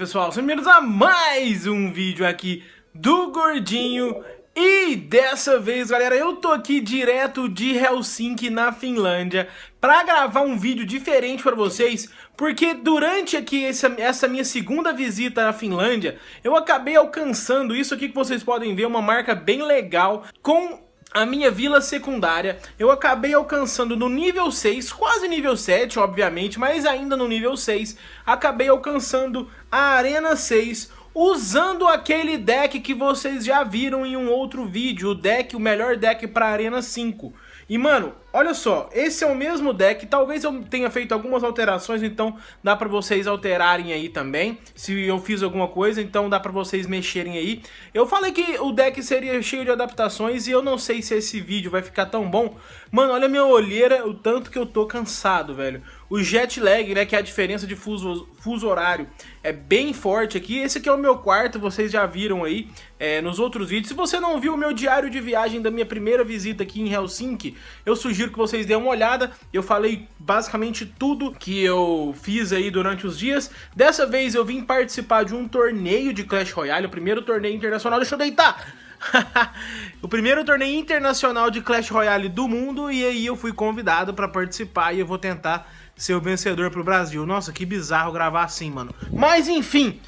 pessoal, sejam bem-vindos a mais um vídeo aqui do Gordinho. E dessa vez, galera, eu tô aqui direto de Helsinki, na Finlândia Pra gravar um vídeo diferente pra vocês Porque durante aqui essa, essa minha segunda visita na Finlândia Eu acabei alcançando isso aqui que vocês podem ver, uma marca bem legal Com a minha vila secundária, eu acabei alcançando no nível 6, quase nível 7, obviamente, mas ainda no nível 6, acabei alcançando a Arena 6, usando aquele deck que vocês já viram em um outro vídeo, o deck, o melhor deck para Arena 5. E mano, olha só, esse é o mesmo deck, talvez eu tenha feito algumas alterações, então dá pra vocês alterarem aí também, se eu fiz alguma coisa, então dá pra vocês mexerem aí. Eu falei que o deck seria cheio de adaptações e eu não sei se esse vídeo vai ficar tão bom. Mano, olha a minha olheira, o tanto que eu tô cansado, velho. O jet lag, né, que é a diferença de fuso, fuso horário, é bem forte aqui. Esse aqui é o meu quarto, vocês já viram aí é, nos outros vídeos. Se você não viu o meu diário de viagem da minha primeira visita aqui em Helsinki, eu sugiro que vocês dêem uma olhada. Eu falei basicamente tudo que eu fiz aí durante os dias. Dessa vez eu vim participar de um torneio de Clash Royale, o primeiro torneio internacional. Deixa eu deitar! o primeiro torneio internacional de Clash Royale do mundo e aí eu fui convidado para participar e eu vou tentar ser o vencedor pro Brasil. Nossa, que bizarro gravar assim, mano. Mas enfim,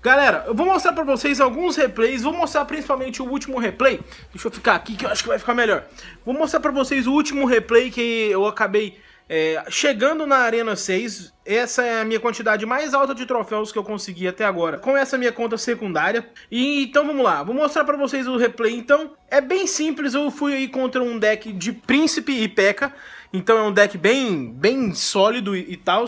galera, eu vou mostrar pra vocês alguns replays, vou mostrar principalmente o último replay. Deixa eu ficar aqui que eu acho que vai ficar melhor. Vou mostrar pra vocês o último replay que eu acabei é, chegando na Arena 6, essa é a minha quantidade mais alta de troféus que eu consegui até agora, com essa minha conta secundária. E então vamos lá, vou mostrar pra vocês o replay. Então, é bem simples, eu fui aí contra um deck de Príncipe e P.E.K.K.A. Então é um deck bem, bem sólido e, e tal.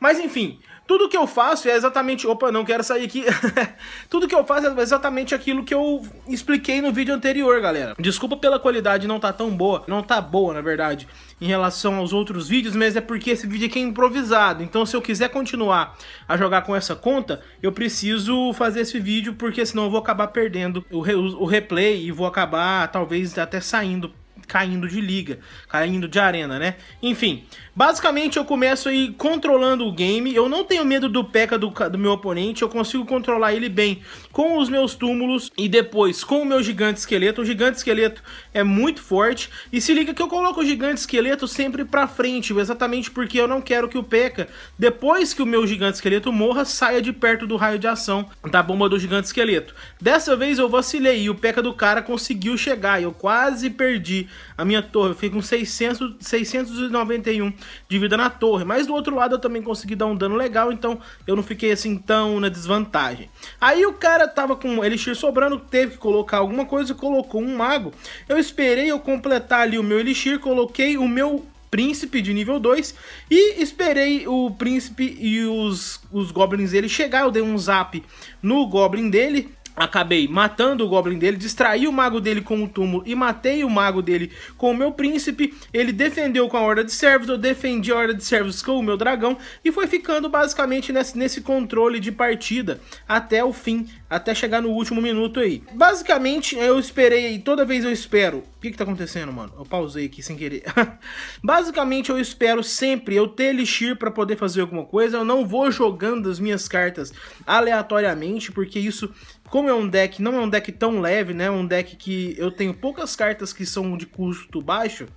Mas enfim, tudo que eu faço é exatamente... Opa, não quero sair aqui. Tudo que eu faço é exatamente aquilo que eu expliquei no vídeo anterior, galera. Desculpa pela qualidade não tá tão boa. Não tá boa, na verdade, em relação aos outros vídeos, mas é porque esse vídeo aqui é improvisado. Então se eu quiser continuar a jogar com essa conta, eu preciso fazer esse vídeo, porque senão eu vou acabar perdendo o, re o replay e vou acabar, talvez, até saindo caindo de liga, caindo de arena, né? Enfim, basicamente eu começo aí controlando o game, eu não tenho medo do P.E.K.K.A. do, do meu oponente, eu consigo controlar ele bem com os meus túmulos e depois com o meu gigante esqueleto. O gigante esqueleto é muito forte e se liga que eu coloco o gigante esqueleto sempre pra frente, exatamente porque eu não quero que o P.E.K.K.A. depois que o meu gigante esqueleto morra, saia de perto do raio de ação da bomba do gigante esqueleto. Dessa vez eu vacilei e o P.E.K.K.A. do cara conseguiu chegar, eu quase perdi a minha torre. Eu fiquei com 600, 691 de vida na torre. Mas do outro lado eu também consegui dar um dano legal, então eu não fiquei assim tão na desvantagem. Aí o cara tava com elixir sobrando, teve que colocar alguma coisa, colocou um mago. Eu esperei eu completar ali o meu elixir, coloquei o meu príncipe de nível 2 e esperei o príncipe e os, os goblins dele chegar, eu dei um zap no goblin dele, acabei matando o Goblin dele, distraí o mago dele com o túmulo e matei o mago dele com o meu príncipe. Ele defendeu com a Horda de Servos, eu defendi a Horda de Servos com o meu dragão e foi ficando basicamente nesse, nesse controle de partida até o fim, até chegar no último minuto aí. Basicamente, eu esperei, toda vez eu espero... O que que tá acontecendo, mano? Eu pausei aqui sem querer. basicamente, eu espero sempre eu ter Elixir pra poder fazer alguma coisa. Eu não vou jogando as minhas cartas aleatoriamente, porque isso como é um deck, não é um deck tão leve, né? É um deck que eu tenho poucas cartas que são de custo baixo.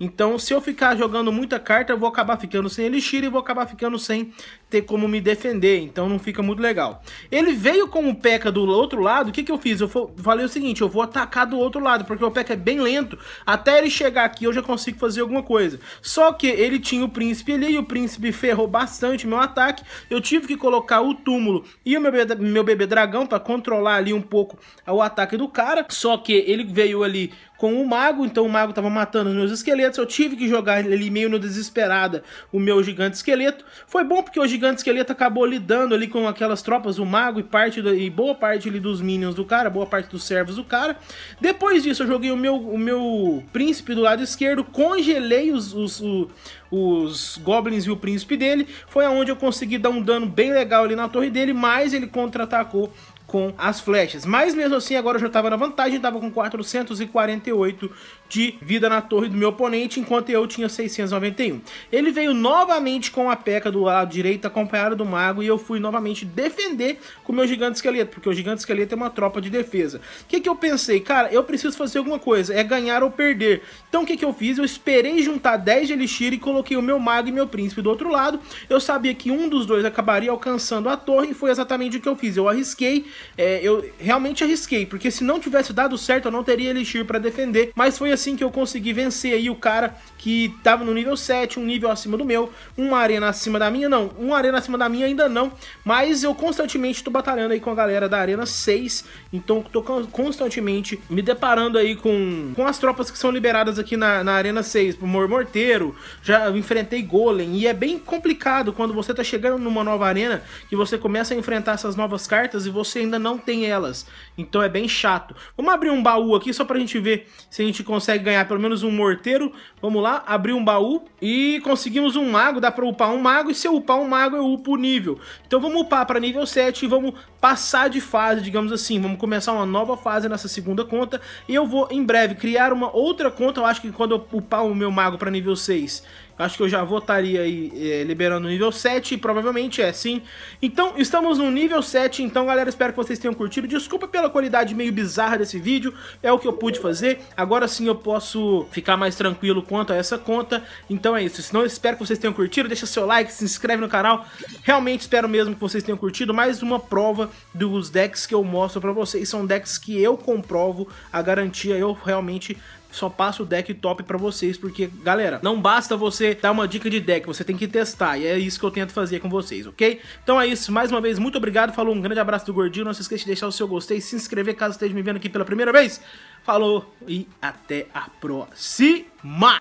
Então, se eu ficar jogando muita carta, eu vou acabar ficando sem Elixir e vou acabar ficando sem ter como me defender. Então, não fica muito legal. Ele veio com o P.E.K.K.A. do outro lado. O que, que eu fiz? Eu falei o seguinte, eu vou atacar do outro lado, porque o P.E.K.K.A. é bem lento. Até ele chegar aqui, eu já consigo fazer alguma coisa. Só que ele tinha o príncipe ali, e o príncipe ferrou bastante meu ataque. Eu tive que colocar o túmulo e o meu bebê, meu bebê dragão para controlar ali um pouco o ataque do cara. Só que ele veio ali com o mago, então o mago tava matando os meus esqueletos, eu tive que jogar ali meio no desesperada o meu gigante esqueleto. Foi bom porque o gigante esqueleto acabou lidando ali com aquelas tropas, o mago e parte do, e boa parte ali dos minions do cara, boa parte dos servos do cara. Depois disso eu joguei o meu, o meu príncipe do lado esquerdo, congelei os, os, os, os goblins e o príncipe dele, foi aonde eu consegui dar um dano bem legal ali na torre dele, mas ele contra-atacou com as flechas. Mas mesmo assim, agora eu já estava na vantagem, estava com 448 de vida na torre do meu oponente, enquanto eu tinha 691. Ele veio novamente com a peca do lado direito, acompanhado do mago, e eu fui novamente defender com o meu gigante esqueleto, porque o gigante esqueleto é uma tropa de defesa. O que que eu pensei? Cara, eu preciso fazer alguma coisa, é ganhar ou perder. Então o que que eu fiz? Eu esperei juntar 10 de elixir e coloquei o meu mago e meu príncipe do outro lado. Eu sabia que um dos dois acabaria alcançando a torre, e foi exatamente o que eu fiz. Eu arrisquei, é, eu realmente arrisquei, porque se não tivesse dado certo, eu não teria elixir para defender, mas foi assim que eu consegui vencer aí o cara que tava no nível 7, um nível acima do meu, uma arena acima da minha, não, uma arena acima da minha ainda não, mas eu constantemente tô batalhando aí com a galera da arena 6, então tô constantemente me deparando aí com, com as tropas que são liberadas aqui na, na arena 6, o Morteiro, já enfrentei Golem, e é bem complicado quando você tá chegando numa nova arena, que você começa a enfrentar essas novas cartas e você ainda não tem elas, então é bem chato. Vamos abrir um baú aqui só pra gente ver se a gente consegue ganhar pelo menos um morteiro. Vamos lá, abrir um baú e conseguimos um mago, dá pra upar um mago, e se eu upar um mago eu upo o nível. Então vamos upar pra nível 7 e vamos passar de fase, digamos assim, vamos começar uma nova fase nessa segunda conta, e eu vou em breve criar uma outra conta, eu acho que quando eu upar o meu mago pra nível 6, Acho que eu já votaria aí é, liberando o nível 7, provavelmente é sim. Então, estamos no nível 7, então galera, espero que vocês tenham curtido. Desculpa pela qualidade meio bizarra desse vídeo, é o que eu pude fazer. Agora sim eu posso ficar mais tranquilo quanto a essa conta. Então é isso, senão espero que vocês tenham curtido, deixa seu like, se inscreve no canal. Realmente espero mesmo que vocês tenham curtido. Mais uma prova dos decks que eu mostro pra vocês, são decks que eu comprovo a garantia, eu realmente só passo o deck top pra vocês, porque, galera, não basta você dar uma dica de deck, você tem que testar, e é isso que eu tento fazer com vocês, ok? Então é isso, mais uma vez, muito obrigado, falou, um grande abraço do Gordinho, não se esqueça de deixar o seu gostei, se inscrever caso esteja me vendo aqui pela primeira vez, falou e até a próxima!